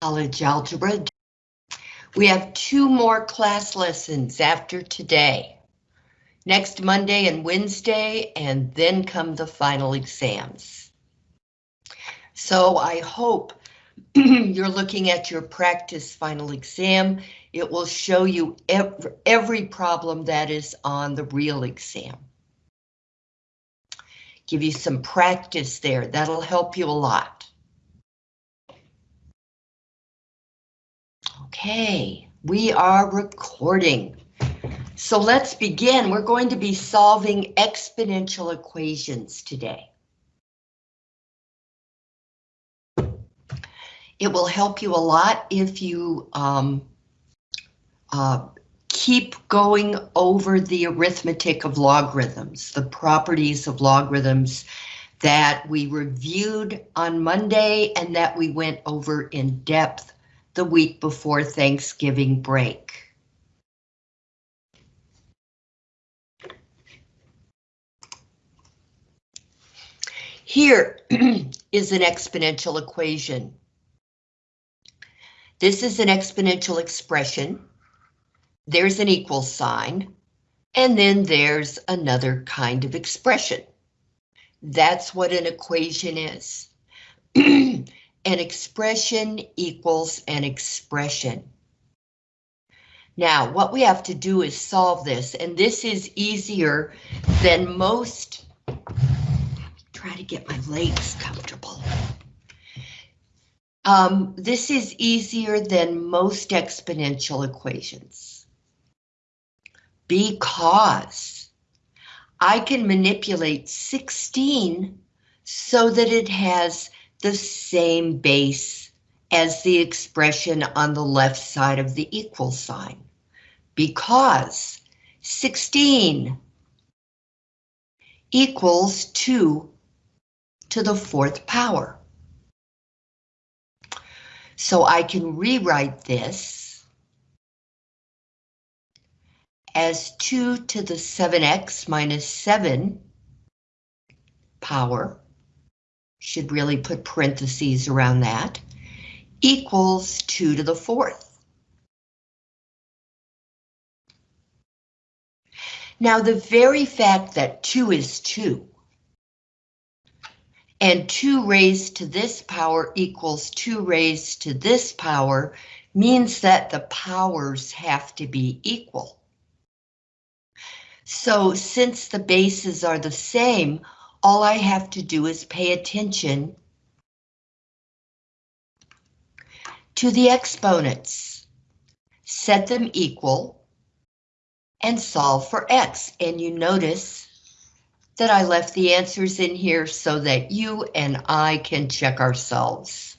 College Algebra. We have two more class lessons after today. Next Monday and Wednesday, and then come the final exams. So I hope you're looking at your practice final exam. It will show you every, every problem that is on the real exam. Give you some practice there. That'll help you a lot. Okay, we are recording. So let's begin. We're going to be solving exponential equations today. It will help you a lot if you um, uh, keep going over the arithmetic of logarithms, the properties of logarithms that we reviewed on Monday and that we went over in depth the week before Thanksgiving break. Here is an exponential equation. This is an exponential expression. There's an equal sign, and then there's another kind of expression. That's what an equation is. an expression equals an expression. Now, what we have to do is solve this, and this is easier than most. Try to get my legs comfortable. Um, this is easier than most exponential equations. Because I can manipulate 16 so that it has the same base as the expression on the left side of the equal sign because 16 equals 2 to the fourth power. So I can rewrite this as 2 to the 7x minus 7 power should really put parentheses around that, equals 2 to the fourth. Now, the very fact that 2 is 2, and 2 raised to this power equals 2 raised to this power means that the powers have to be equal. So since the bases are the same, all I have to do is pay attention to the exponents, set them equal, and solve for x. And you notice that I left the answers in here so that you and I can check ourselves.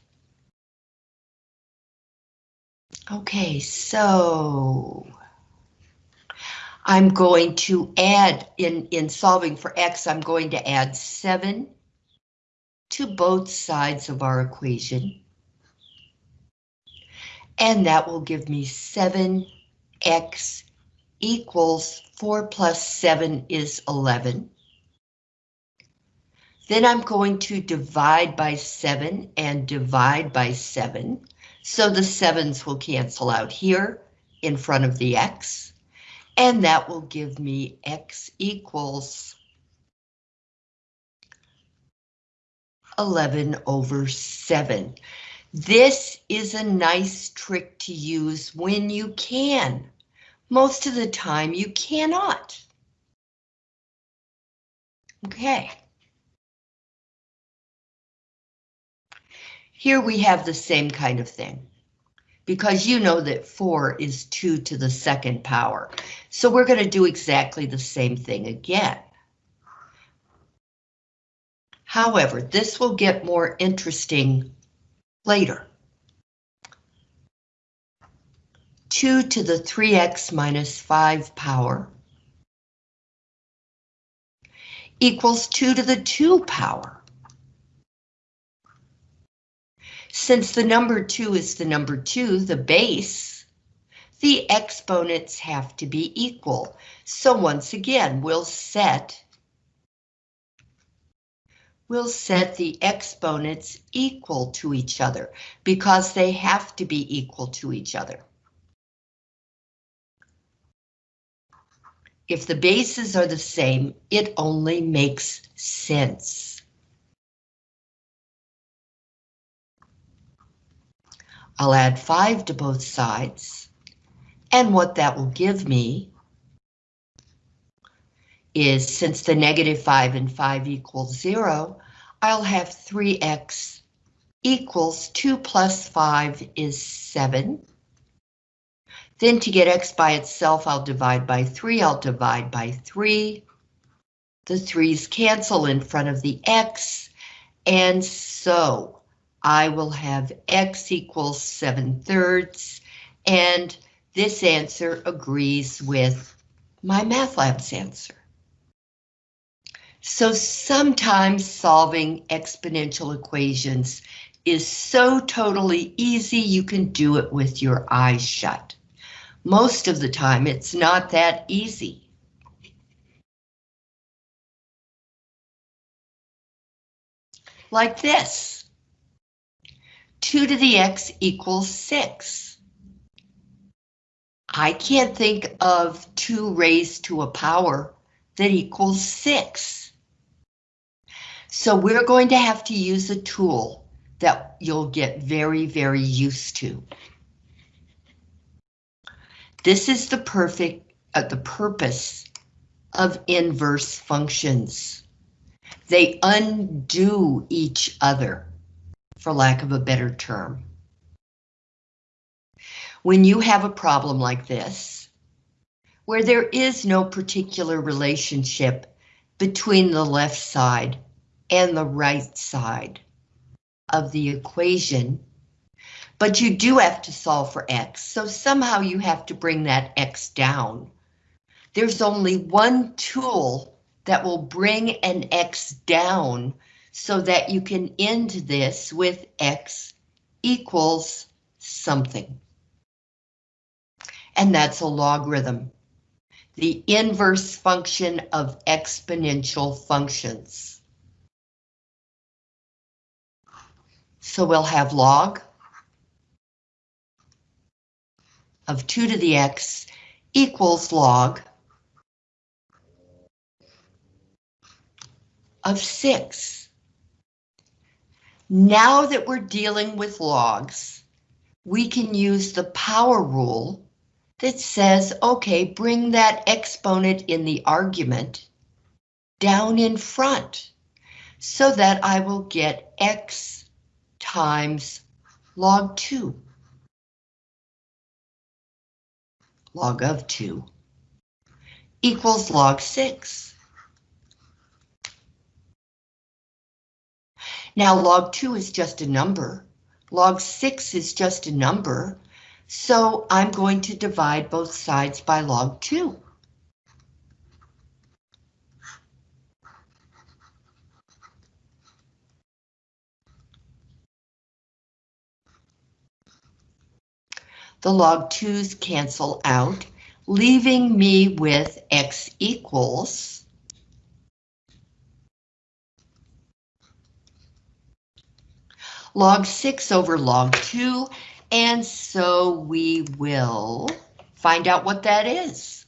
Okay, so I'm going to add, in, in solving for x, I'm going to add 7 to both sides of our equation. And that will give me 7x equals 4 plus 7 is 11. Then I'm going to divide by 7 and divide by 7. So the 7s will cancel out here in front of the x and that will give me x equals 11 over 7. This is a nice trick to use when you can. Most of the time you cannot. Okay. Here we have the same kind of thing because you know that 4 is 2 to the second power. So we're going to do exactly the same thing again. However, this will get more interesting later. 2 to the 3x minus 5 power equals 2 to the 2 power. Since the number 2 is the number 2, the base, the exponents have to be equal. So once again, we'll set we'll set the exponents equal to each other because they have to be equal to each other. If the bases are the same, it only makes sense. I'll add 5 to both sides, and what that will give me is since the negative 5 and 5 equals 0, I'll have 3x equals 2 plus 5 is 7. Then to get x by itself, I'll divide by 3, I'll divide by 3. The 3's cancel in front of the x, and so I will have x equals 7 thirds, and this answer agrees with MyMathLab's answer. So sometimes solving exponential equations is so totally easy you can do it with your eyes shut. Most of the time it's not that easy. Like this. 2 to the x equals 6. I can't think of 2 raised to a power that equals 6. So we're going to have to use a tool that you'll get very, very used to. This is the perfect, uh, the purpose of inverse functions. They undo each other, for lack of a better term. When you have a problem like this, where there is no particular relationship between the left side and the right side of the equation. But you do have to solve for x, so somehow you have to bring that x down. There's only one tool that will bring an x down so that you can end this with x equals something. And that's a logarithm, the inverse function of exponential functions. So we'll have log of 2 to the x equals log of 6. Now that we're dealing with logs, we can use the power rule that says, okay, bring that exponent in the argument down in front so that I will get x times log 2. Log of 2 equals log 6. Now log 2 is just a number. Log 6 is just a number. So I'm going to divide both sides by log 2. the log 2's cancel out, leaving me with x equals log 6 over log 2, and so we will find out what that is.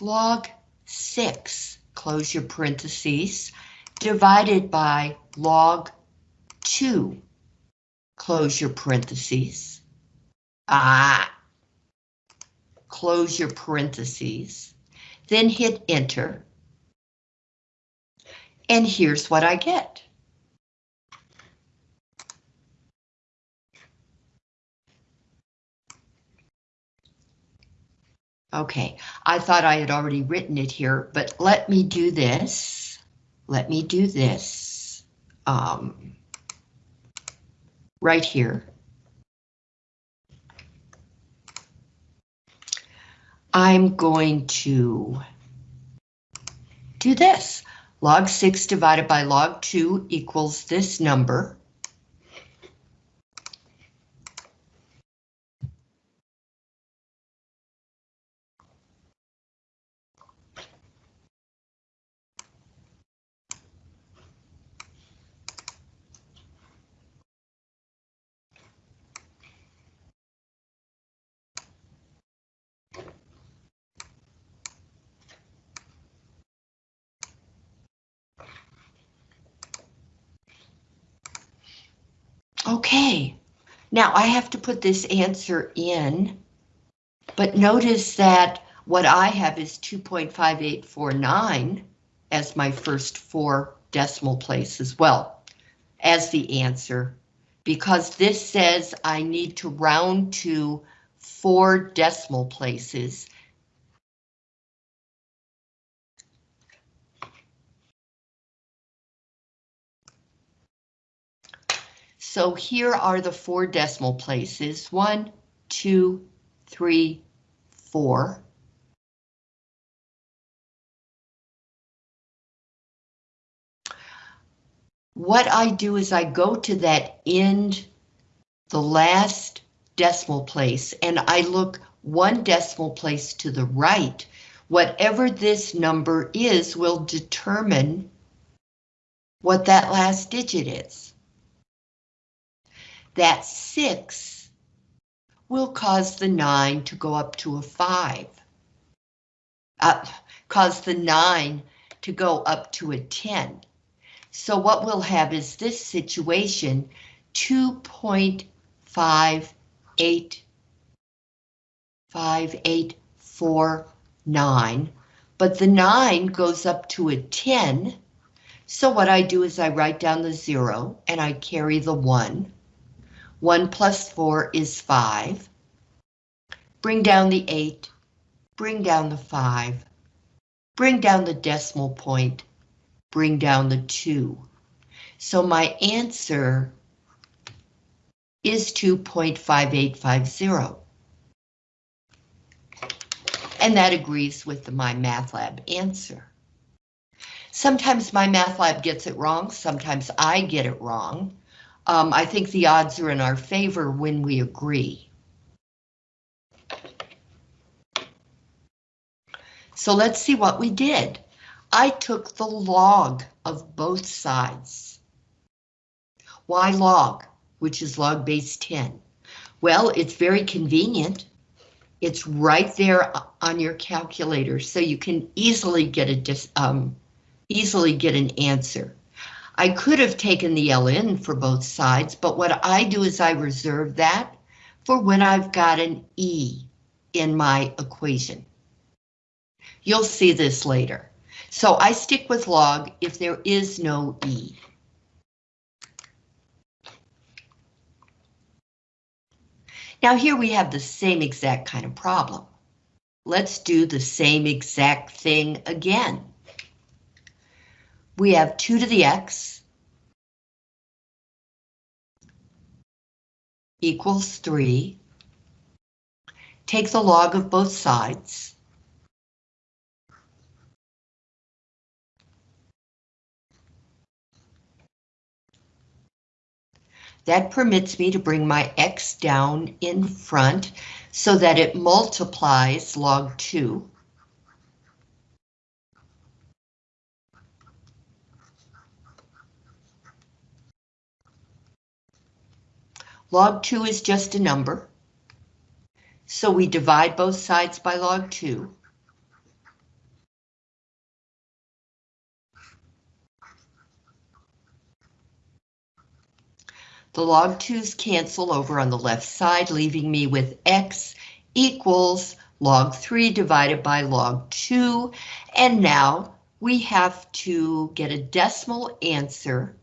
Log 6, close your parentheses, divided by log 2. Close your parentheses. Ah. Close your parentheses. Then hit enter. And here's what I get. Okay, I thought I had already written it here, but let me do this. Let me do this. Um, right here. I'm going to do this. Log 6 divided by log 2 equals this number. Okay, now I have to put this answer in, but notice that what I have is 2.5849 as my first four decimal place as well as the answer, because this says I need to round to four decimal places. So here are the four decimal places, one, two, three, four. What I do is I go to that end, the last decimal place, and I look one decimal place to the right. Whatever this number is will determine what that last digit is that 6 will cause the 9 to go up to a 5. Uh, cause the 9 to go up to a 10. So what we'll have is this situation 2.585849, but the 9 goes up to a 10. So what I do is I write down the 0 and I carry the 1. 1 plus 4 is 5. Bring down the 8, bring down the 5, bring down the decimal point, bring down the 2. So my answer is 2.5850. And that agrees with the MyMathLab answer. Sometimes MyMathLab gets it wrong, sometimes I get it wrong. Um, I think the odds are in our favor when we agree. So let's see what we did. I took the log of both sides. Why log, which is log base 10? Well, it's very convenient. It's right there on your calculator, so you can easily get a um, easily get an answer. I could have taken the ln for both sides, but what I do is I reserve that for when I've got an e in my equation. You'll see this later. So I stick with log if there is no e. Now here we have the same exact kind of problem. Let's do the same exact thing again we have 2 to the x equals 3. Take the log of both sides. That permits me to bring my x down in front so that it multiplies log 2. Log 2 is just a number. So we divide both sides by log 2. The log 2's cancel over on the left side, leaving me with x equals log 3 divided by log 2. And now we have to get a decimal answer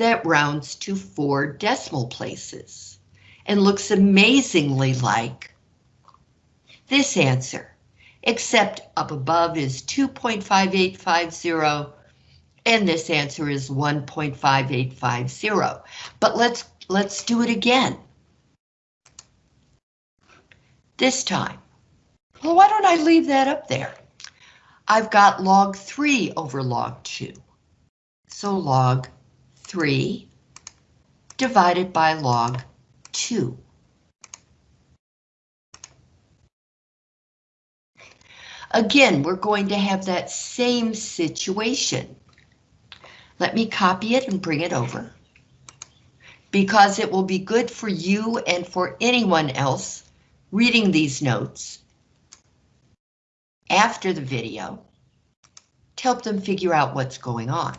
that rounds to four decimal places and looks amazingly like this answer, except up above is 2.5850 and this answer is 1.5850. But let's let's do it again. This time. Well, why don't I leave that up there? I've got log 3 over log 2. So log 3 divided by log 2. Again, we're going to have that same situation. Let me copy it and bring it over. Because it will be good for you and for anyone else reading these notes after the video to help them figure out what's going on.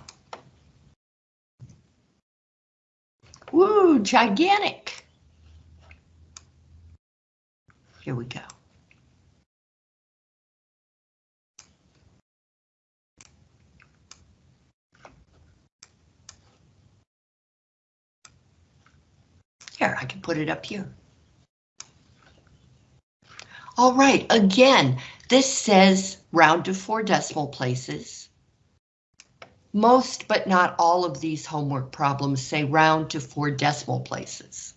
Woo, gigantic. Here we go. Here, I can put it up here. All right, again, this says round to four decimal places. Most, but not all of these homework problems say round to four decimal places.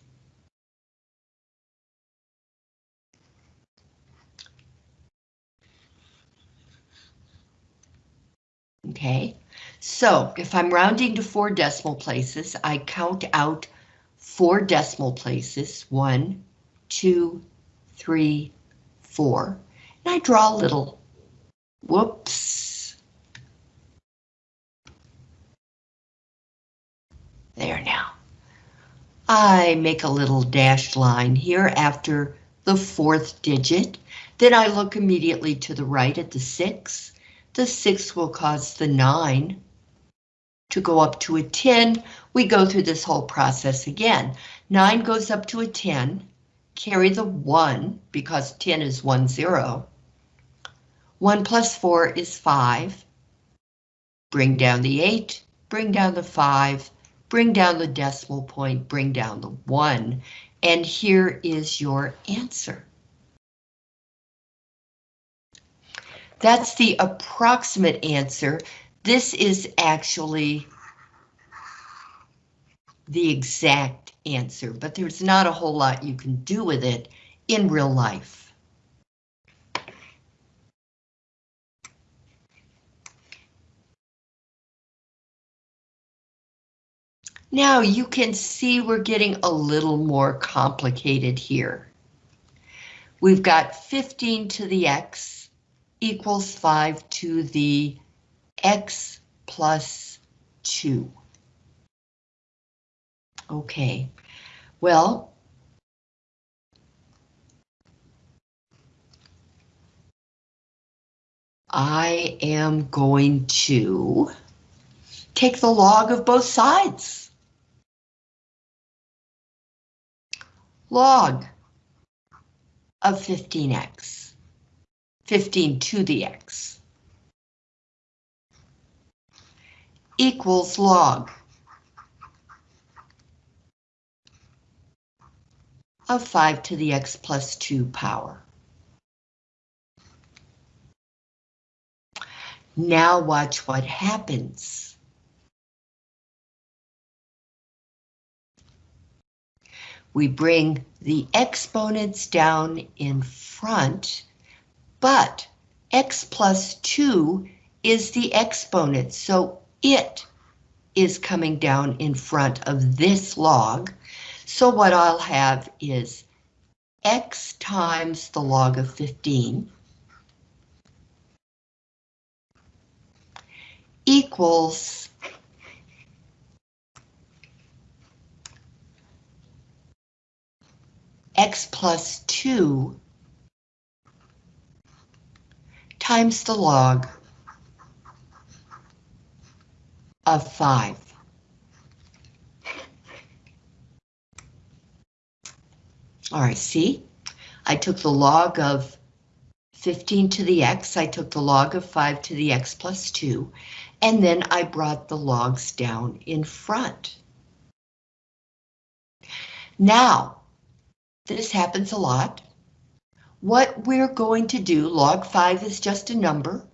Okay, so if I'm rounding to four decimal places, I count out four decimal places, one, two, three, four, and I draw a little, whoops. There now. I make a little dashed line here after the fourth digit. Then I look immediately to the right at the six. The six will cause the nine to go up to a 10, we go through this whole process again. 9 goes up to a 10, carry the 1, because 10 is 1, 0. 1 plus 4 is 5. Bring down the 8, bring down the 5, bring down the decimal point, bring down the 1, and here is your answer. That's the approximate answer this is actually the exact answer, but there's not a whole lot you can do with it in real life. Now you can see we're getting a little more complicated here. We've got 15 to the x equals 5 to the x plus 2. Okay, well, I am going to take the log of both sides. Log of 15x, 15 to the x. equals log of 5 to the x plus 2 power. Now watch what happens. We bring the exponents down in front, but x plus 2 is the exponent, so it is coming down in front of this log. So what I'll have is x times the log of 15 equals x plus 2 times the log of 5. All right, see? I took the log of 15 to the x, I took the log of 5 to the x plus 2, and then I brought the logs down in front. Now, this happens a lot. What we're going to do, log 5 is just a number.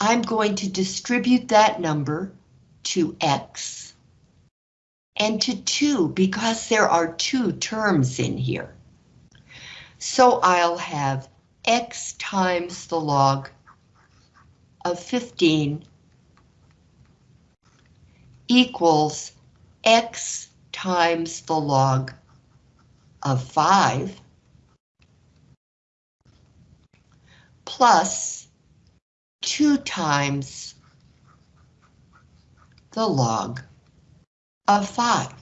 I'm going to distribute that number to X and to 2 because there are two terms in here. So I'll have X times the log of 15 equals X times the log of 5 plus 2 times the log of 5.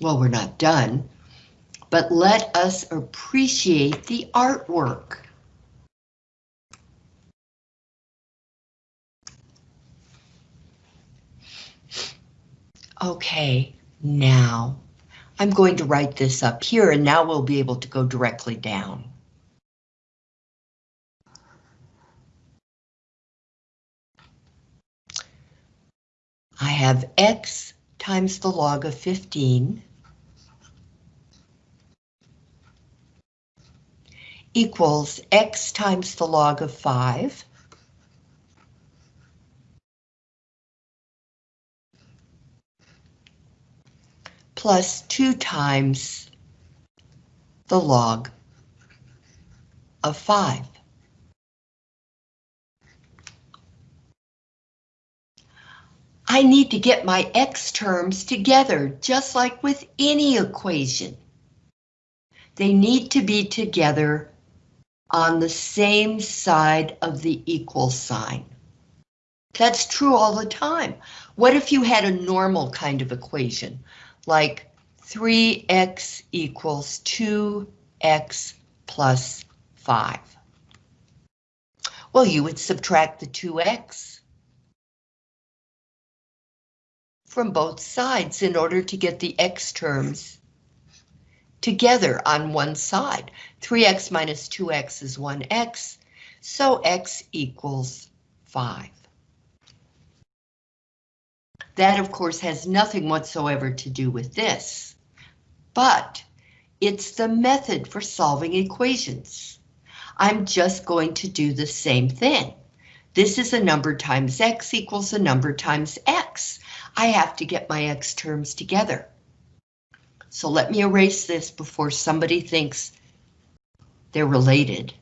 Well, we're not done, but let us appreciate the artwork. Okay, now I'm going to write this up here and now we'll be able to go directly down. I have x times the log of 15 equals x times the log of 5 plus 2 times the log of 5. I need to get my x terms together, just like with any equation. They need to be together on the same side of the equal sign. That's true all the time. What if you had a normal kind of equation, like 3x equals 2x plus 5? Well, you would subtract the 2x from both sides in order to get the x terms together on one side. 3x minus 2x is 1x, so x equals 5. That, of course, has nothing whatsoever to do with this, but it's the method for solving equations. I'm just going to do the same thing. This is a number times x equals a number times x. I have to get my x terms together. So let me erase this before somebody thinks they're related.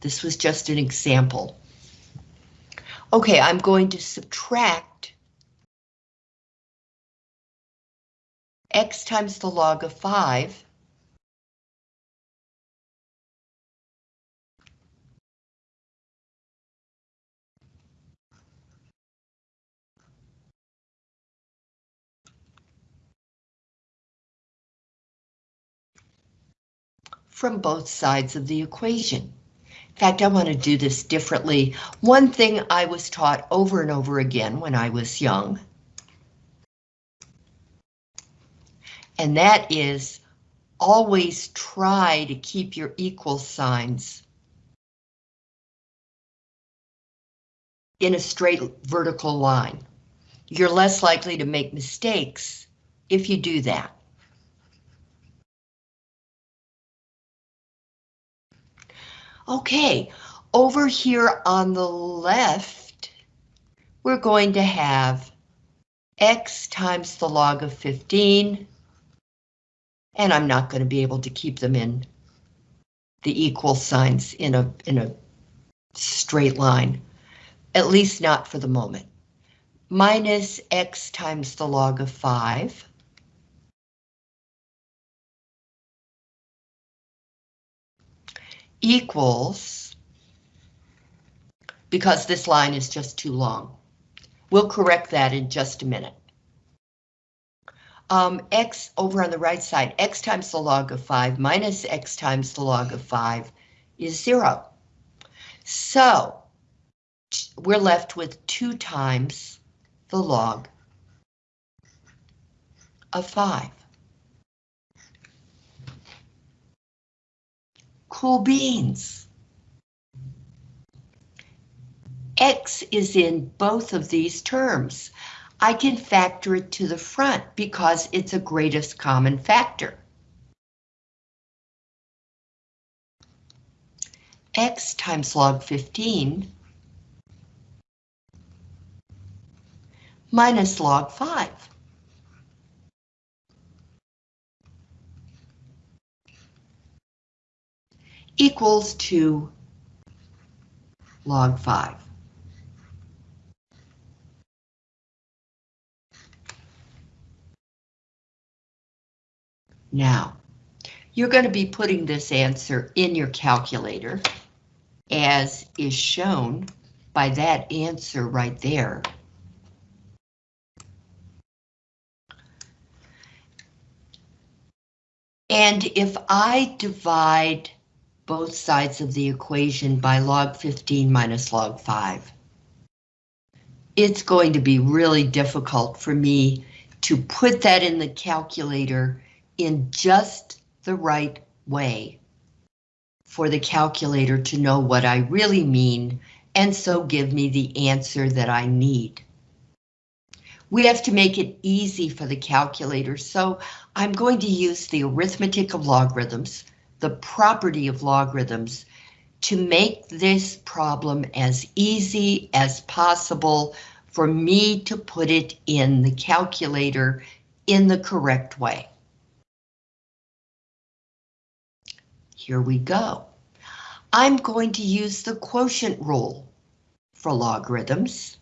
This was just an example. Okay, I'm going to subtract x times the log of 5 from both sides of the equation. In fact, I want to do this differently. One thing I was taught over and over again when I was young, and that is always try to keep your equal signs in a straight vertical line. You're less likely to make mistakes if you do that. Okay, over here on the left, we're going to have x times the log of 15, and I'm not going to be able to keep them in the equal signs in a, in a straight line, at least not for the moment. Minus x times the log of 5 equals, because this line is just too long. We'll correct that in just a minute. Um, x over on the right side, x times the log of 5 minus x times the log of 5 is 0. So we're left with 2 times the log of 5. Cool beans. X is in both of these terms. I can factor it to the front because it's a greatest common factor. X times log 15 minus log 5. Equals to log 5. Now, you're going to be putting this answer in your calculator, as is shown by that answer right there. And if I divide both sides of the equation by log 15 minus log 5. it's going to be really difficult for me to put that in the calculator in just the right way for the calculator to know what I really mean and so give me the answer that I need. We have to make it easy for the calculator, so I'm going to use the arithmetic of logarithms, the property of logarithms, to make this problem as easy as possible for me to put it in the calculator in the correct way. Here we go. I'm going to use the quotient rule for logarithms.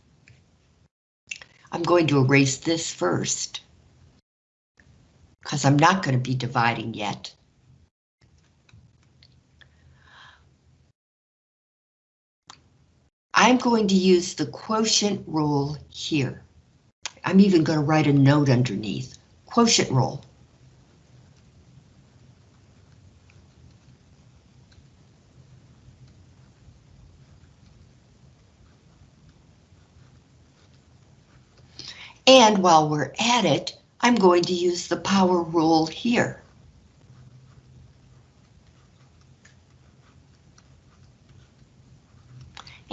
I'm going to erase this first because I'm not going to be dividing yet. I'm going to use the quotient rule here. I'm even going to write a note underneath. Quotient rule. And while we're at it, I'm going to use the power rule here.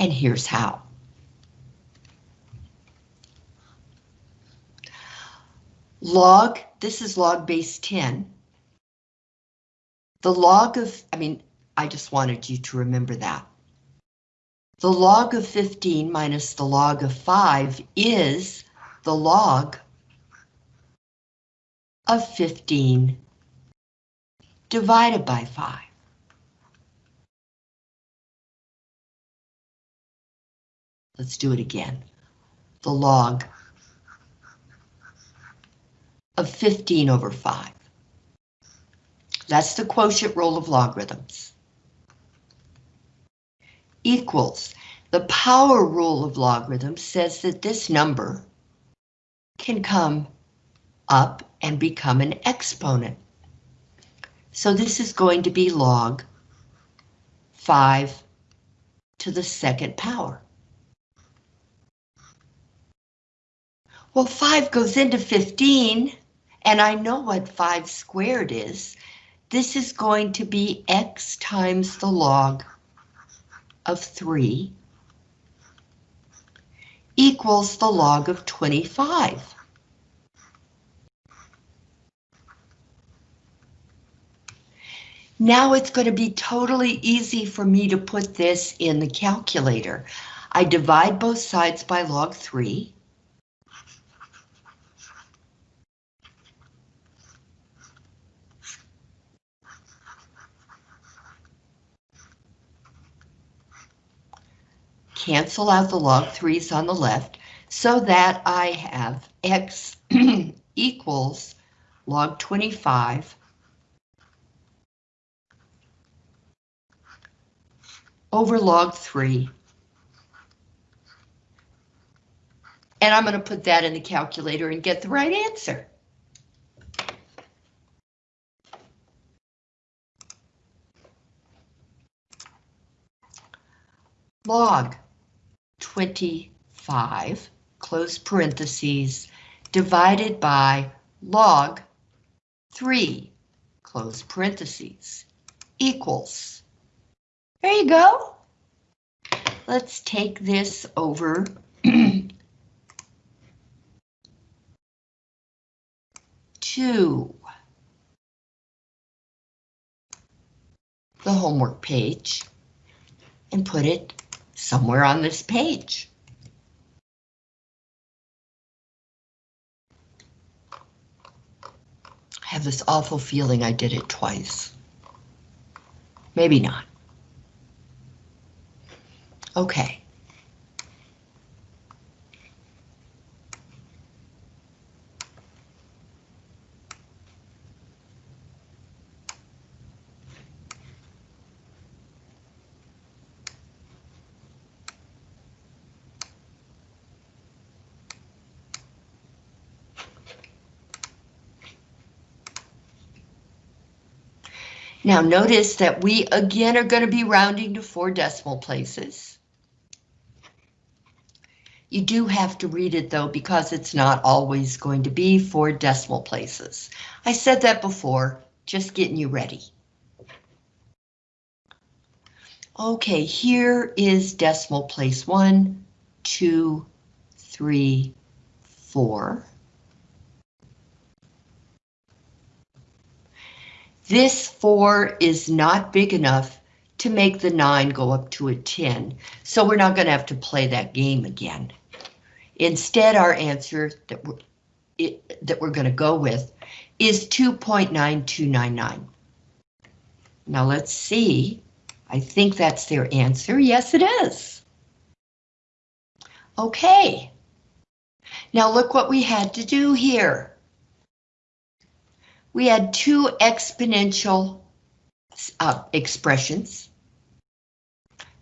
And here's how. Log, this is log base 10. The log of, I mean, I just wanted you to remember that. The log of 15 minus the log of 5 is the log of 15 divided by 5. Let's do it again. The log of 15 over 5. That's the quotient rule of logarithms. Equals, the power rule of logarithms says that this number can come up and become an exponent. So this is going to be log 5 to the second power. Well, 5 goes into 15, and I know what 5 squared is. This is going to be x times the log of 3 equals the log of 25. Now it's going to be totally easy for me to put this in the calculator. I divide both sides by log 3. Cancel out the log 3's on the left so that I have x equals log 25 over log 3. And I'm going to put that in the calculator and get the right answer. Log 25, close parentheses, divided by log 3, close parentheses, equals. There you go. Let's take this over to the homework page and put it somewhere on this page. I have this awful feeling I did it twice. Maybe not. Okay. Now notice that we again are going to be rounding to four decimal places. You do have to read it though because it's not always going to be four decimal places. I said that before, just getting you ready. Okay, here is decimal place one, two, three, four. This four is not big enough to make the nine go up to a 10, so we're not going to have to play that game again. Instead, our answer that we're, it, that we're going to go with is 2.9299. Now let's see. I think that's their answer. Yes, it is. Okay. Now look what we had to do here. We had two exponential uh, expressions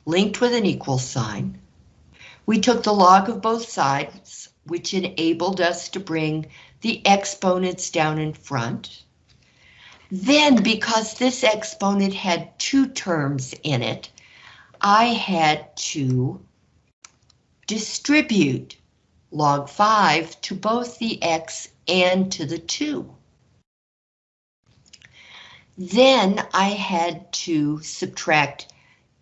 linked with an equal sign. We took the log of both sides, which enabled us to bring the exponents down in front. Then, because this exponent had two terms in it, I had to distribute log 5 to both the x and to the 2. Then I had to subtract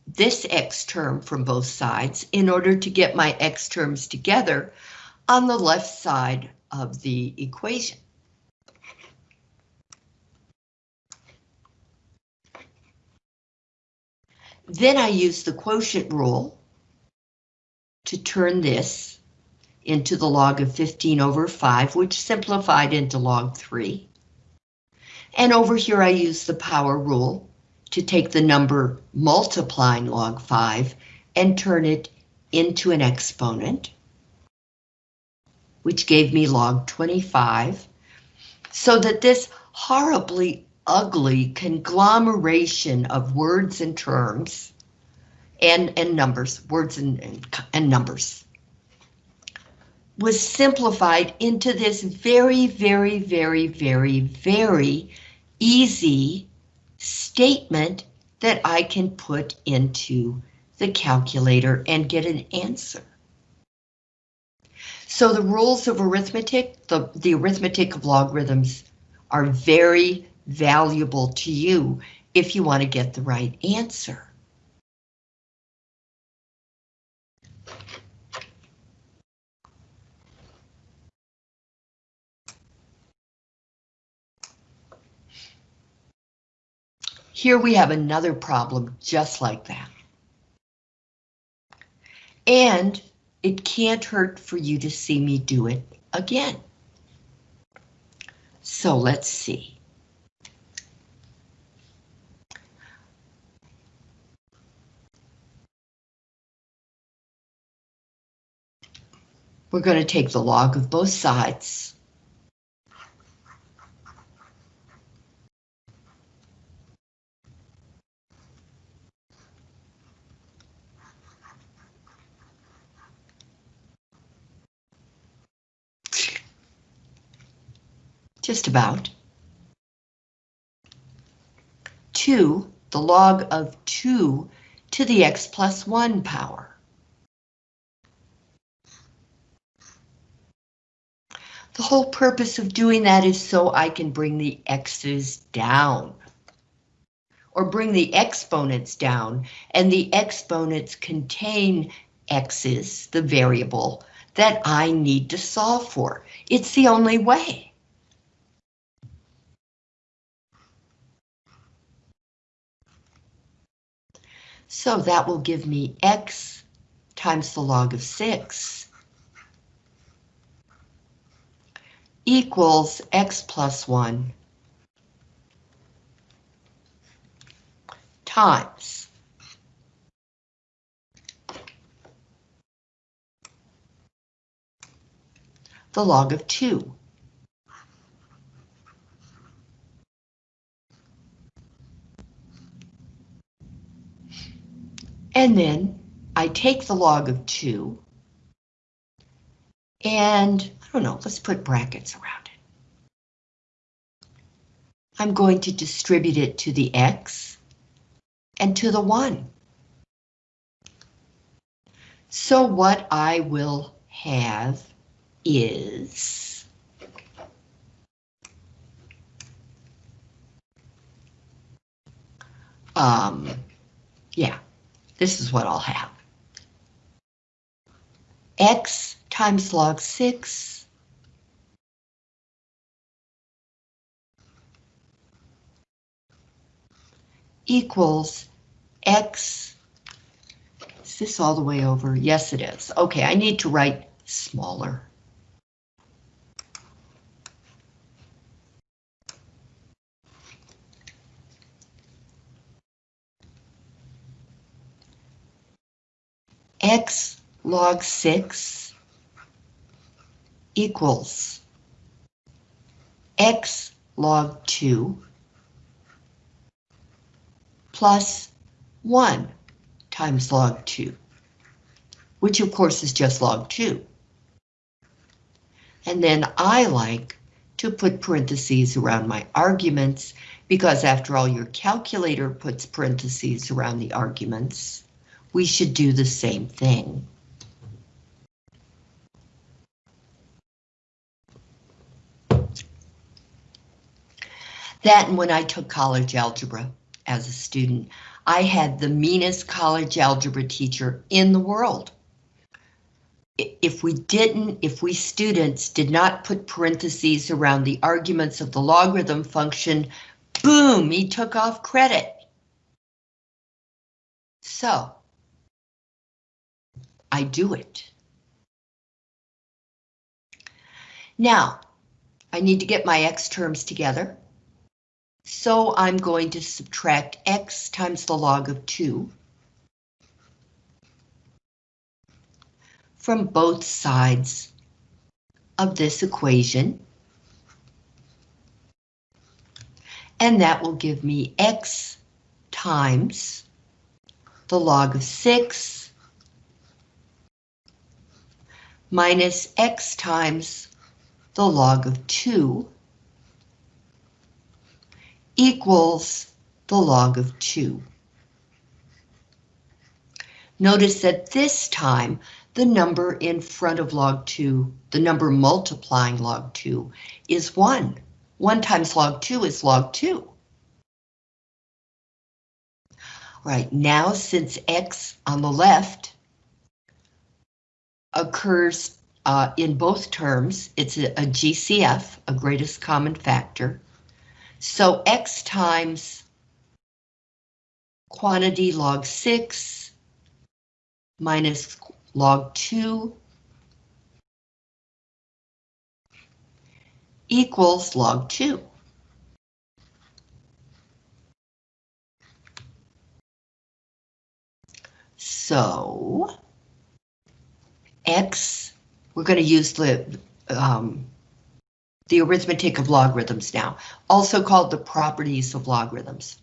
this x term from both sides in order to get my x terms together on the left side of the equation. Then I used the quotient rule to turn this into the log of 15 over 5, which simplified into log 3. And over here I use the power rule to take the number multiplying log 5 and turn it into an exponent, which gave me log 25, so that this horribly ugly conglomeration of words and terms and, and numbers, words and, and, and numbers, was simplified into this very, very, very, very, very easy statement that I can put into the calculator and get an answer. So the rules of arithmetic, the, the arithmetic of logarithms are very valuable to you if you want to get the right answer. Here we have another problem just like that. And it can't hurt for you to see me do it again. So let's see. We're going to take the log of both sides. Just about. 2, the log of 2 to the x plus 1 power. The whole purpose of doing that is so I can bring the x's down. Or bring the exponents down, and the exponents contain x's, the variable, that I need to solve for. It's the only way. So that will give me x times the log of 6 equals x plus 1 times the log of 2. And then I take the log of 2, and I don't know, let's put brackets around it. I'm going to distribute it to the x and to the 1. So what I will have is um, yeah, this is what I'll have. X times log 6 equals X. Is this all the way over? Yes, it is. Okay, I need to write smaller. X log 6 equals X log 2 plus 1 times log 2, which of course is just log 2. And then I like to put parentheses around my arguments because after all your calculator puts parentheses around the arguments, we should do the same thing. That and when I took college algebra as a student, I had the meanest college algebra teacher in the world. If we didn't, if we students did not put parentheses around the arguments of the logarithm function, boom, he took off credit. So, I do it. Now, I need to get my x terms together. So I'm going to subtract x times the log of 2 from both sides of this equation. And that will give me x times the log of 6 minus x times the log of 2 equals the log of 2. Notice that this time, the number in front of log 2, the number multiplying log 2, is 1. 1 times log 2 is log 2. Right, now since x on the left occurs uh, in both terms, it's a, a GCF, a greatest common factor, so x times quantity log 6 minus log 2 equals log 2. So, x, we're going to use the um, the arithmetic of logarithms now, also called the properties of logarithms.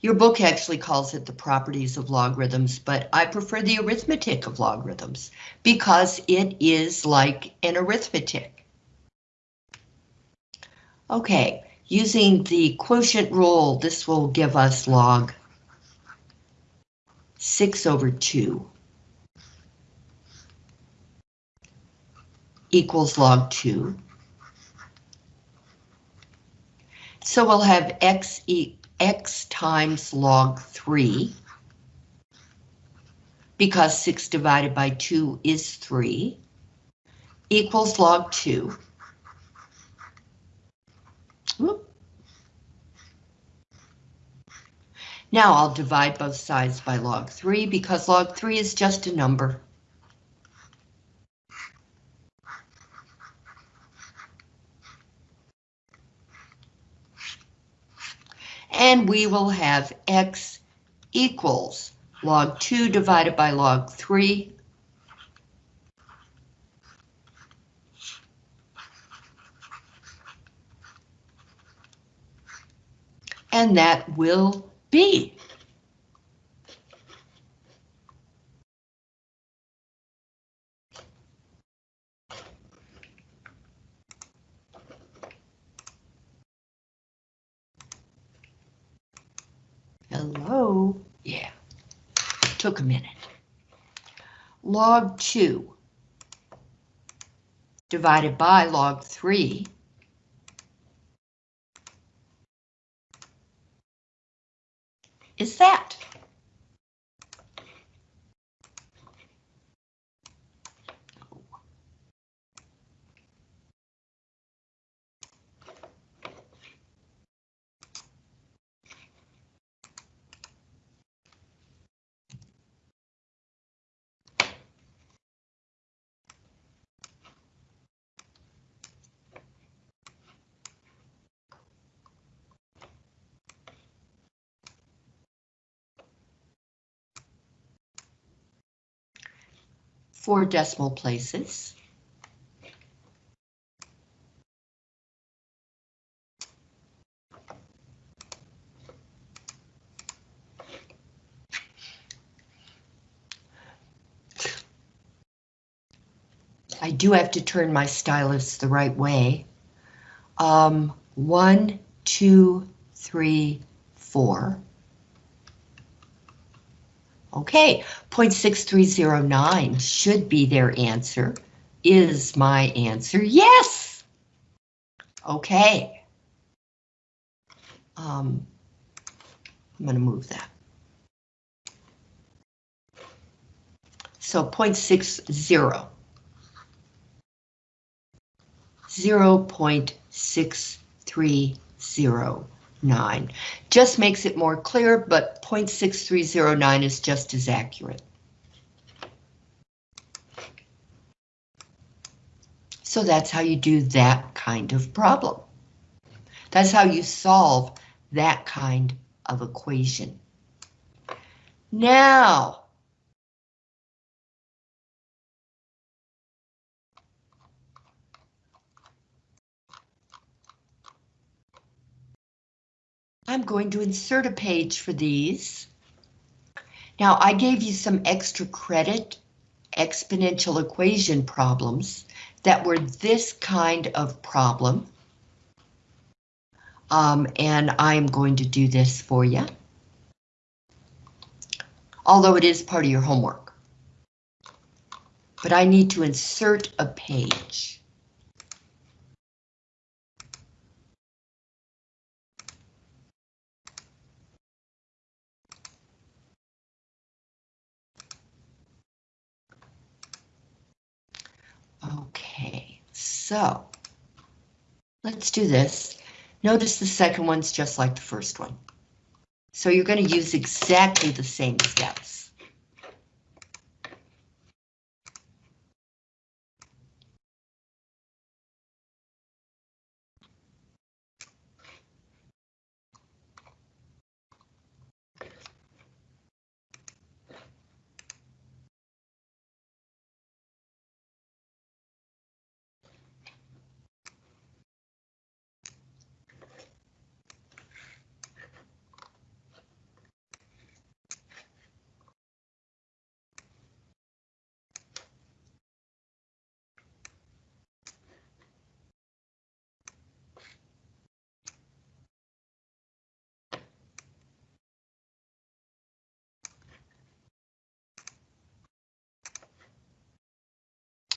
Your book actually calls it the properties of logarithms, but I prefer the arithmetic of logarithms because it is like an arithmetic. Okay, using the quotient rule, this will give us log 6 over 2 equals log 2. So we'll have x, e x times log 3, because 6 divided by 2 is 3, equals log 2. Whoop. Now I'll divide both sides by log 3 because log 3 is just a number. And we will have x equals log 2 divided by log 3. And that will be Hello? Yeah, took a minute. Log 2 divided by log 3 is that? Four decimal places. I do have to turn my stylus the right way. Um, one, two, three, four. Okay, 0.6309 should be their answer. Is my answer yes? Okay. Um, I'm going to move that. So 0.60. 0.6309. Just makes it more clear, but 0.6309 is just as accurate. So that's how you do that kind of problem. That's how you solve that kind of equation. Now, I'm going to insert a page for these. Now I gave you some extra credit exponential equation problems that were this kind of problem. Um, and I'm going to do this for you. Although it is part of your homework. But I need to insert a page. Okay, so let's do this. Notice the second one's just like the first one. So you're going to use exactly the same steps.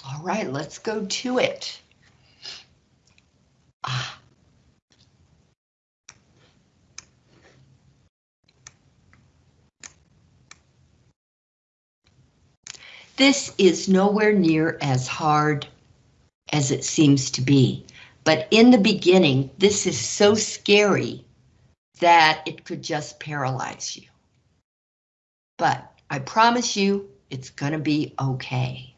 All right, let's go to it. This is nowhere near as hard as it seems to be, but in the beginning, this is so scary that it could just paralyze you. But I promise you, it's gonna be okay.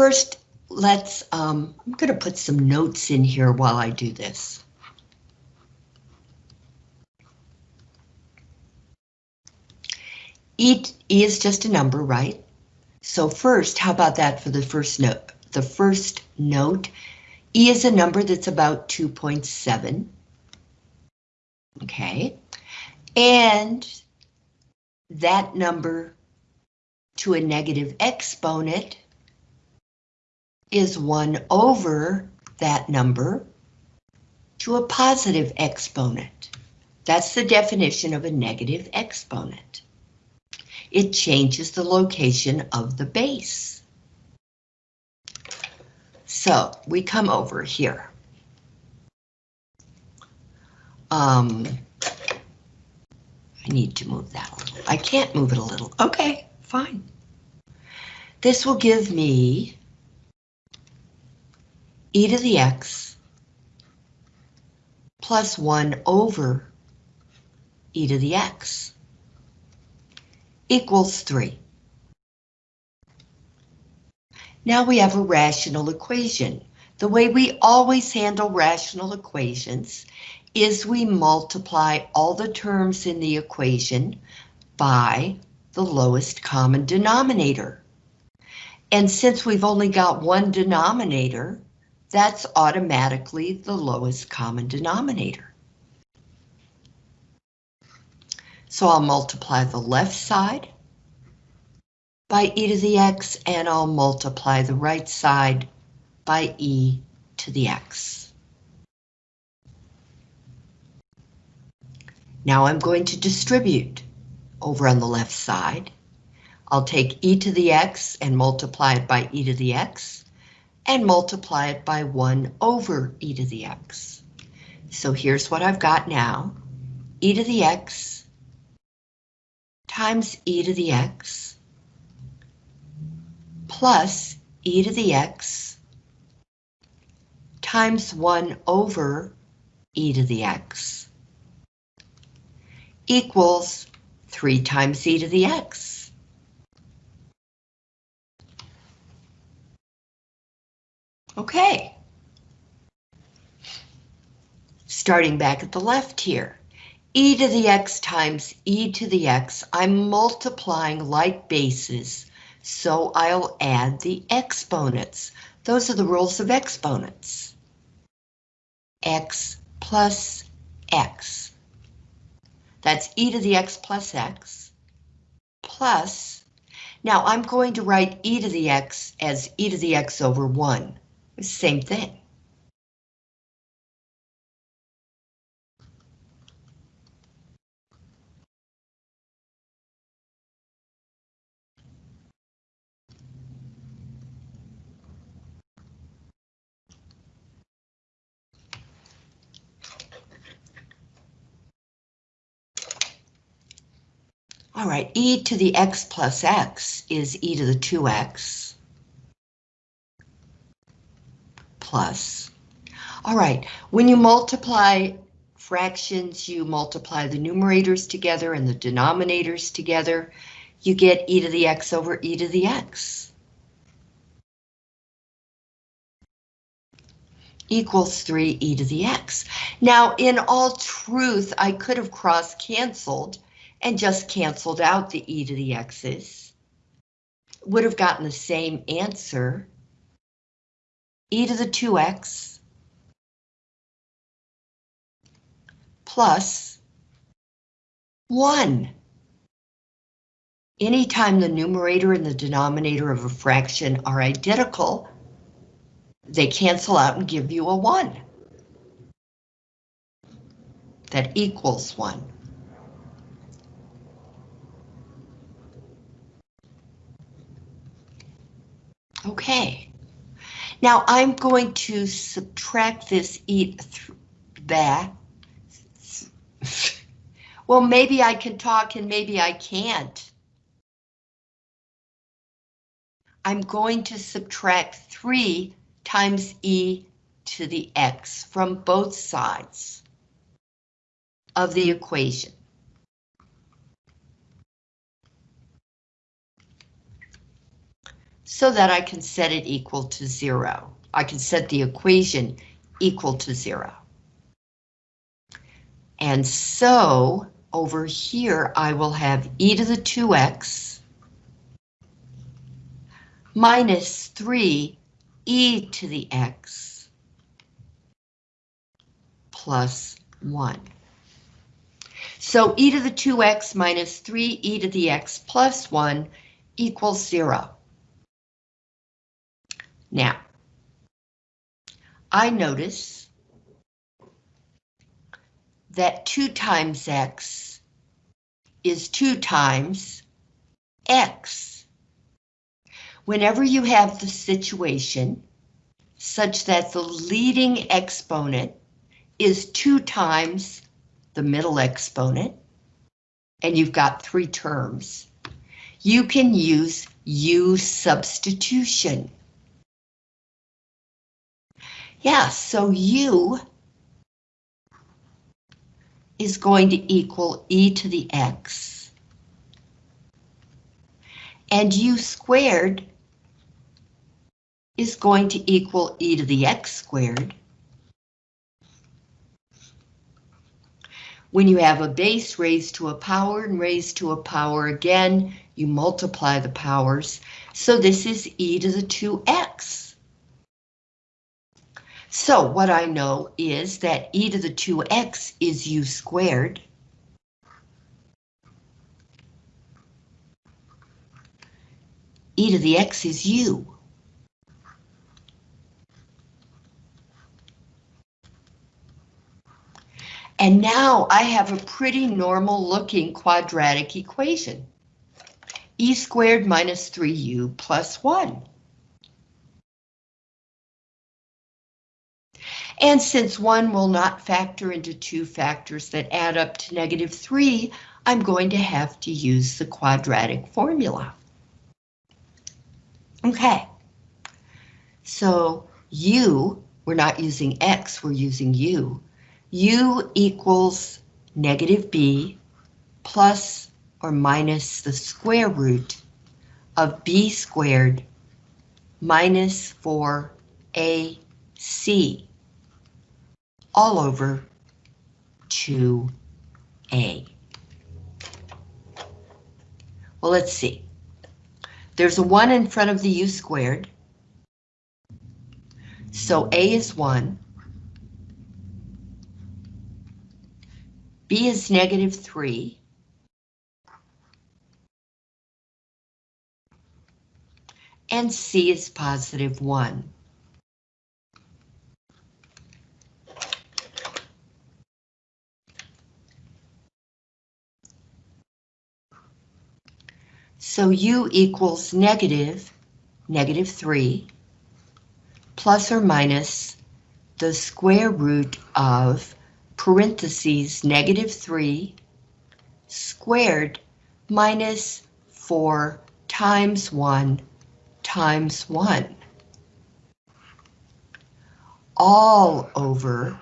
First, let's, um, I'm going to put some notes in here while I do this. E, e is just a number, right? So first, how about that for the first note? The first note, E is a number that's about 2.7. Okay, and that number to a negative exponent is 1 over that number to a positive exponent. That's the definition of a negative exponent. It changes the location of the base. So we come over here. Um, I need to move that a little. I can't move it a little. Okay, fine. This will give me e to the x plus 1 over e to the x equals 3. Now we have a rational equation. The way we always handle rational equations is we multiply all the terms in the equation by the lowest common denominator. And since we've only got one denominator, that's automatically the lowest common denominator. So I'll multiply the left side by e to the x, and I'll multiply the right side by e to the x. Now I'm going to distribute over on the left side. I'll take e to the x and multiply it by e to the x, and multiply it by 1 over e to the x. So here's what I've got now. e to the x times e to the x plus e to the x times 1 over e to the x equals 3 times e to the x. Okay. Starting back at the left here e to the x times e to the x, I'm multiplying like bases, so I'll add the exponents. Those are the rules of exponents. x plus x. That's e to the x plus x, plus, now I'm going to write e to the x as e to the x over 1. Same thing. All right, e to the x plus x is e to the 2x plus. All right, when you multiply fractions, you multiply the numerators together and the denominators together, you get e to the x over e to the x. equals 3e to the x. Now, in all truth, I could have cross-canceled and just canceled out the e to the x's, would have gotten the same answer. E to the 2x plus 1. Anytime the numerator and the denominator of a fraction are identical, they cancel out and give you a 1. That equals 1. Okay. Now I'm going to subtract this e back. Well, maybe I can talk and maybe I can't. I'm going to subtract 3 times e to the x from both sides of the equation. So that I can set it equal to zero. I can set the equation equal to zero. And so over here, I will have e to the 2x minus 3 e to the x plus 1. So e to the 2x minus 3 e to the x plus 1 equals 0. Now, I notice that 2 times x is 2 times x. Whenever you have the situation such that the leading exponent is 2 times the middle exponent, and you've got three terms, you can use U substitution. Yeah, so U is going to equal e to the x. And u squared is going to equal e to the x squared. When you have a base raised to a power and raised to a power again, you multiply the powers. So this is e to the 2x. So what I know is that e to the 2x is u squared. e to the x is u. And now I have a pretty normal looking quadratic equation. e squared minus 3u plus 1. And since one will not factor into two factors that add up to negative three, I'm going to have to use the quadratic formula. Okay, so u, we're not using x, we're using u. u equals negative b plus or minus the square root of b squared minus 4ac all over 2a. Well, let's see. There's a 1 in front of the u squared. So a is 1. b is negative 3. And c is positive 1. So u equals negative, negative 3, plus or minus the square root of parentheses negative 3 squared minus 4 times 1 times 1. All over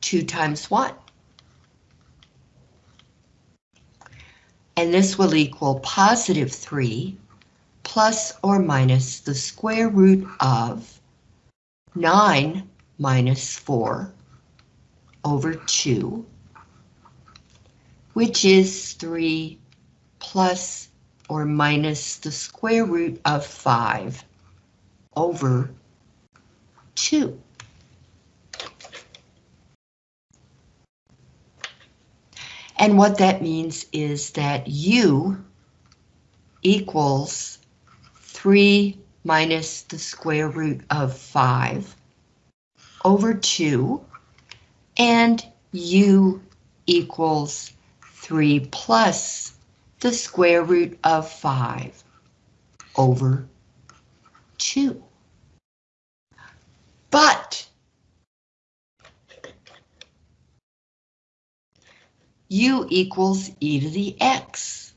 2 times 1. And this will equal positive 3 plus or minus the square root of 9 minus 4 over 2, which is 3 plus or minus the square root of 5 over 2. And what that means is that u equals 3 minus the square root of 5 over 2, and u equals 3 plus the square root of 5 over 2. But u equals e to the x.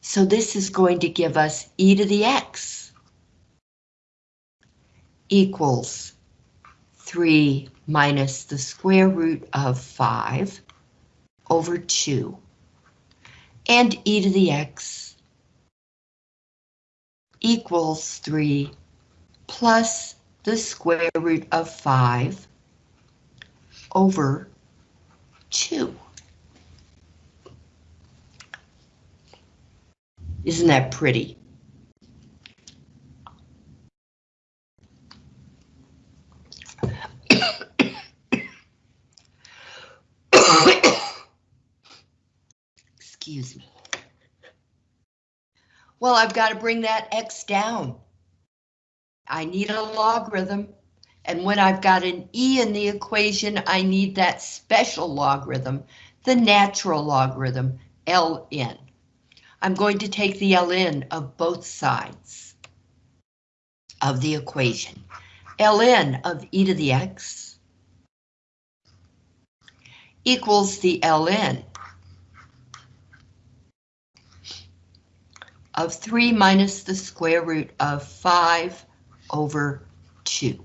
So this is going to give us e to the x equals 3 minus the square root of 5 over 2. And e to the x equals 3 plus the square root of 5 over 2. Isn't that pretty? Excuse me. Well, I've got to bring that x down. I need a logarithm And when I've got an e in the equation, I need that special logarithm, the natural logarithm, ln. I'm going to take the ln of both sides of the equation. ln of e to the x equals the ln of 3 minus the square root of 5 over 2.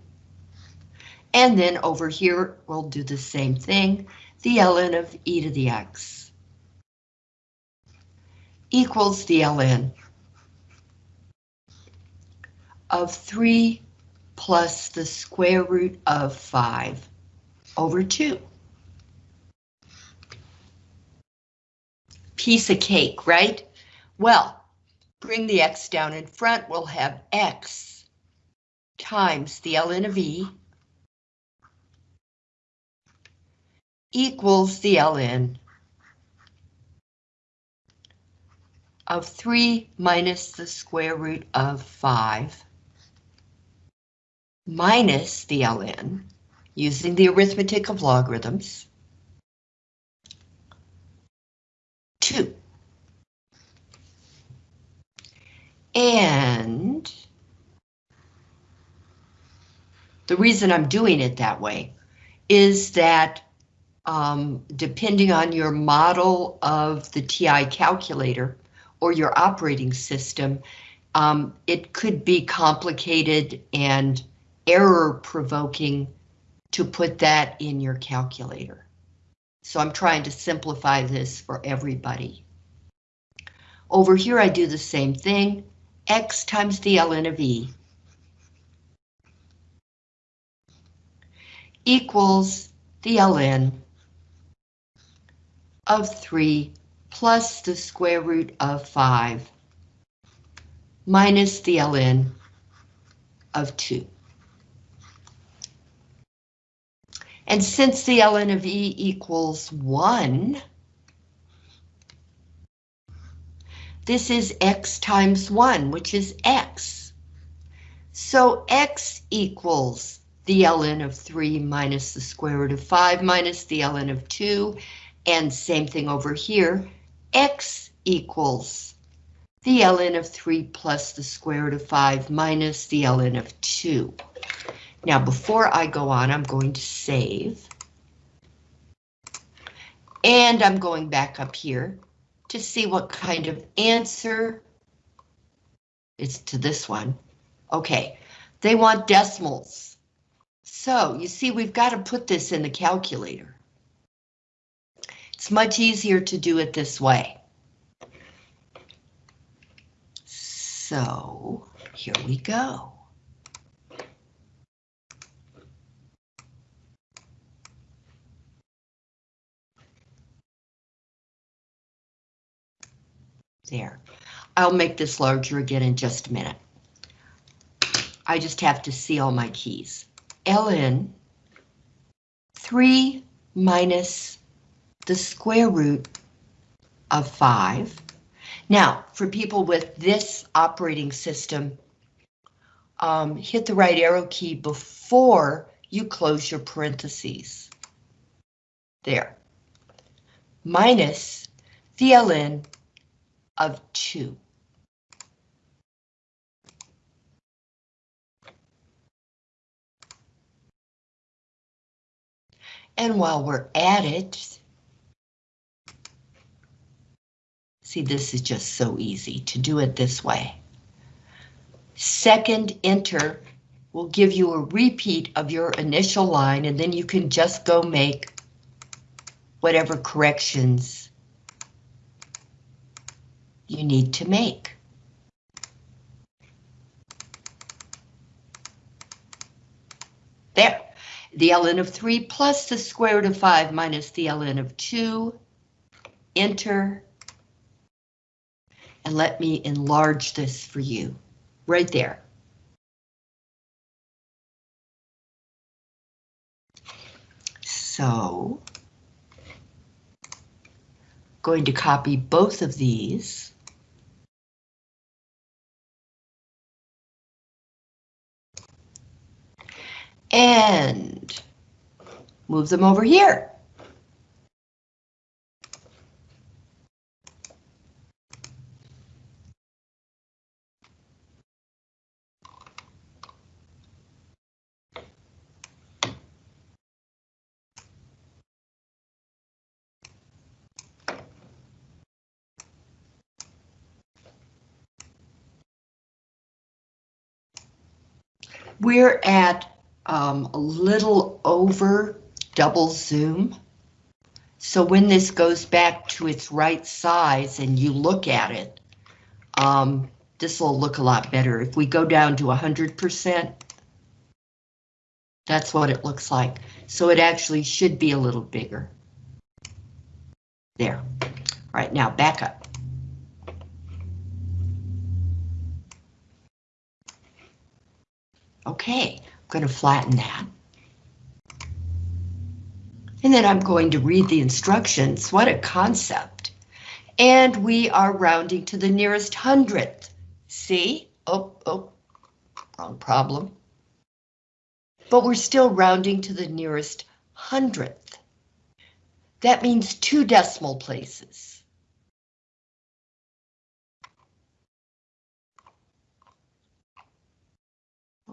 And then over here, we'll do the same thing, the ln of e to the x equals the ln of 3 plus the square root of 5 over 2. Piece of cake, right? Well, bring the x down in front, we'll have x times the ln of e equals the ln of 3 minus the square root of 5 minus the ln using the arithmetic of logarithms 2. And the reason I'm doing it that way is that um, depending on your model of the TI calculator or your operating system, um, it could be complicated and error provoking to put that in your calculator. So I'm trying to simplify this for everybody. Over here I do the same thing, x times the ln of e equals the ln of 3 plus the square root of 5 minus the ln of 2. And since the ln of e equals 1, this is x times 1, which is x. So x equals the ln of 3 minus the square root of 5 minus the ln of 2, and same thing over here, x equals the ln of 3 plus the square root of 5 minus the ln of 2. Now, before I go on, I'm going to save. And I'm going back up here to see what kind of answer it's to this one. Okay, they want decimals. So you see, we've got to put this in the calculator. It's much easier to do it this way. So here we go. There. I'll make this larger again in just a minute. I just have to see all my keys. ln 3 minus the square root of 5. Now, for people with this operating system, um, hit the right arrow key before you close your parentheses. There. Minus the ln of 2. And while we're at it, see this is just so easy to do it this way. Second enter will give you a repeat of your initial line and then you can just go make whatever corrections you need to make. There, the ln of 3 plus the square root of 5 minus the ln of 2. Enter. And let me enlarge this for you, right there. So, going to copy both of these. and move them over here. We're at um, a little over double zoom. So when this goes back to its right size and you look at it, um, this will look a lot better. If we go down to 100%, that's what it looks like. So it actually should be a little bigger. There. All right, now back up. Okay, I'm going to flatten that. And then I'm going to read the instructions. What a concept. And we are rounding to the nearest hundredth. See? Oh, oh, wrong problem. But we're still rounding to the nearest hundredth. That means two decimal places.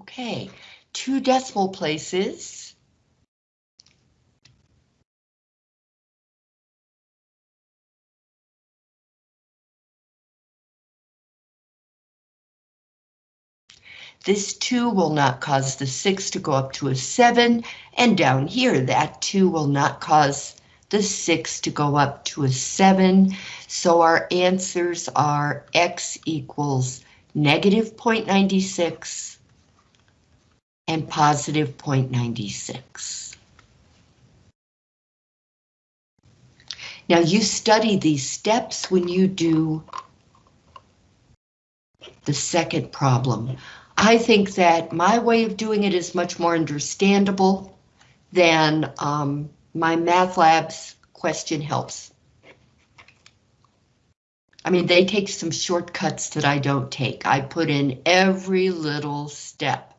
Okay, two decimal places. This 2 will not cause the 6 to go up to a 7, and down here that 2 will not cause the 6 to go up to a 7. So our answers are x equals negative 0.96 and positive 0.96. Now you study these steps when you do the second problem. I think that my way of doing it is much more understandable than um, MyMathLab's question helps. I mean, they take some shortcuts that I don't take. I put in every little step.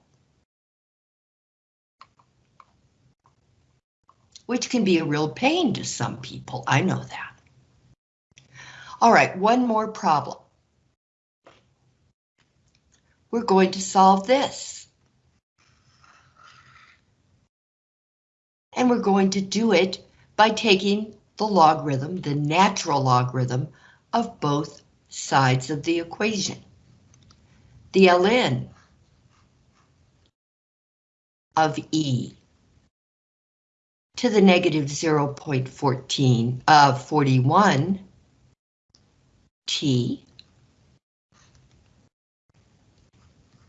Which can be a real pain to some people. I know that. All right, one more problem. We're going to solve this. And we're going to do it by taking the logarithm, the natural logarithm, of both sides of the equation. The ln of E to the negative 0.14 of uh, 41 t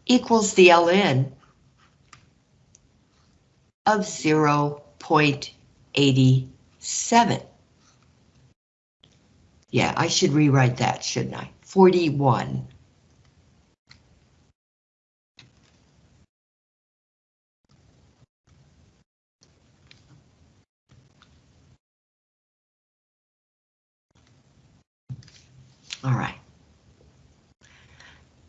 equals the ln of 0.87. Yeah, I should rewrite that, shouldn't I? 41 All right.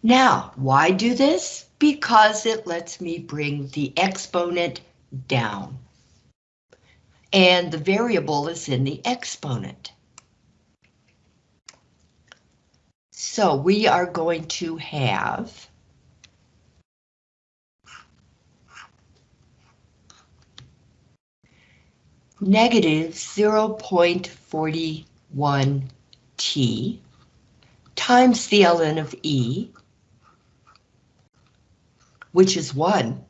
Now, why do this? Because it lets me bring the exponent down. And the variable is in the exponent. So we are going to have negative 0.41t times the ln of E, which is 1,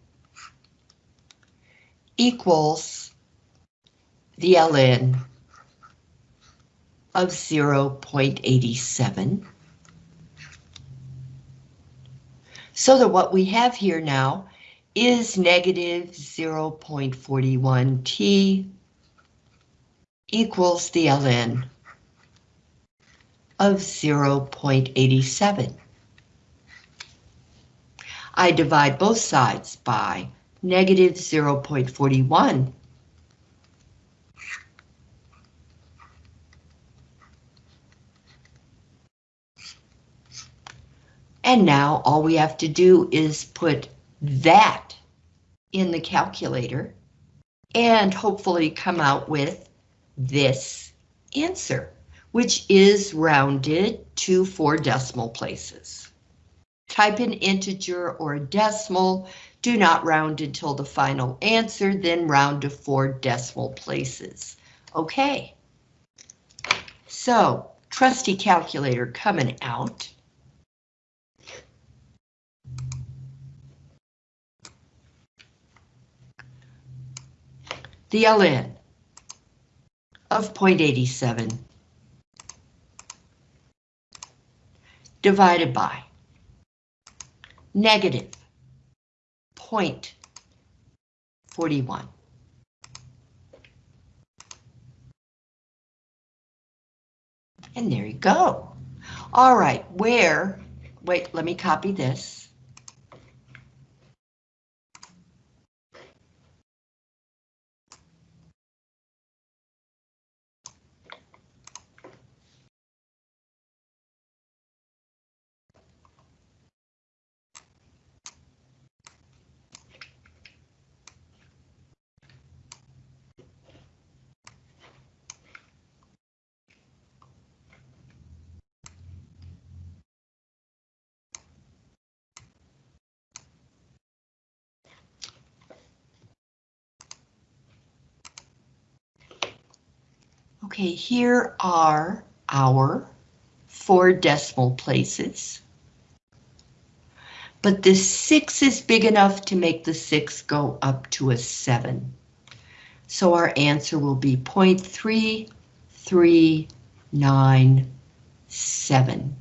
equals the ln of 0.87. So that what we have here now is negative 0.41 t equals the ln of 0.87. I divide both sides by negative 0.41. And now all we have to do is put that in the calculator and hopefully come out with this answer, which is rounded to four decimal places. Type an integer or a decimal, do not round until the final answer, then round to four decimal places. Okay. So, trusty calculator coming out. The ln of 0.87 divided by negative 0.41. And there you go. All right, where, wait, let me copy this. Okay, here are our four decimal places. But the six is big enough to make the six go up to a seven. So our answer will be 0.3397.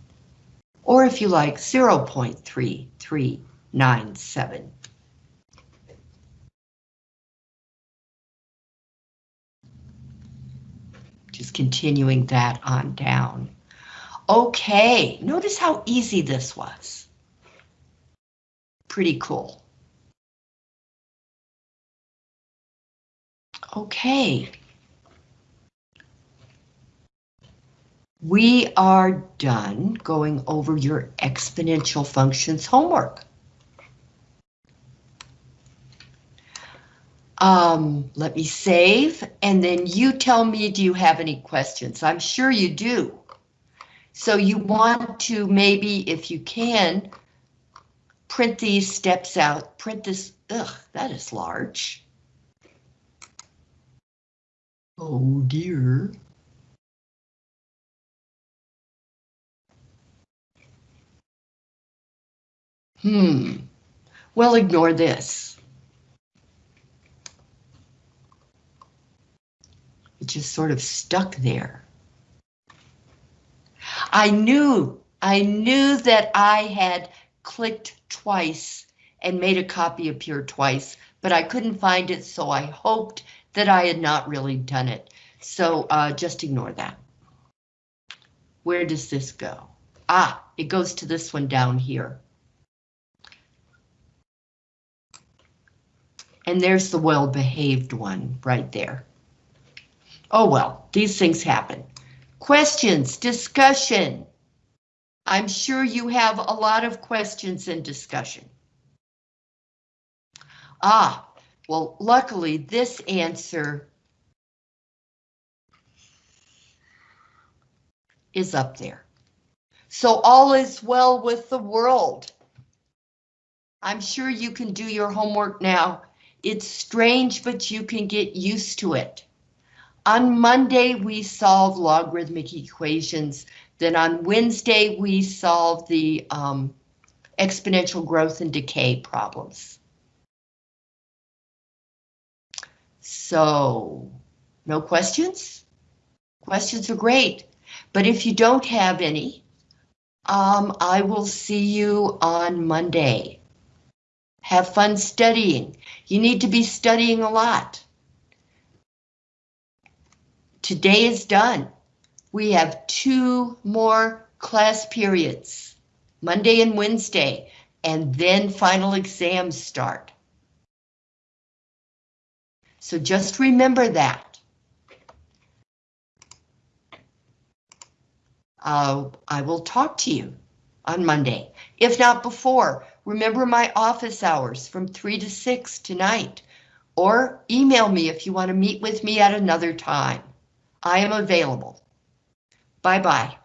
Or if you like, 0.3397. just continuing that on down. Okay, notice how easy this was. Pretty cool. Okay. We are done going over your exponential functions homework. Um, let me save, and then you tell me, do you have any questions? I'm sure you do. So you want to maybe, if you can, print these steps out, print this, ugh, that is large. Oh dear. Hmm, well, ignore this. Just sort of stuck there. I knew, I knew that I had clicked twice and made a copy appear twice, but I couldn't find it, so I hoped that I had not really done it. So uh, just ignore that. Where does this go? Ah, it goes to this one down here. And there's the well-behaved one right there. Oh well, these things happen. Questions, discussion. I'm sure you have a lot of questions and discussion. Ah, well, luckily this answer is up there. So all is well with the world. I'm sure you can do your homework now. It's strange, but you can get used to it. On Monday, we solve logarithmic equations. Then on Wednesday, we solve the um, exponential growth and decay problems. So, no questions? Questions are great, but if you don't have any, um, I will see you on Monday. Have fun studying. You need to be studying a lot. Today is done. We have two more class periods, Monday and Wednesday, and then final exams start. So just remember that. Uh, I will talk to you on Monday, if not before. Remember my office hours from 3 to 6 tonight, or email me if you want to meet with me at another time. I am available. Bye-bye.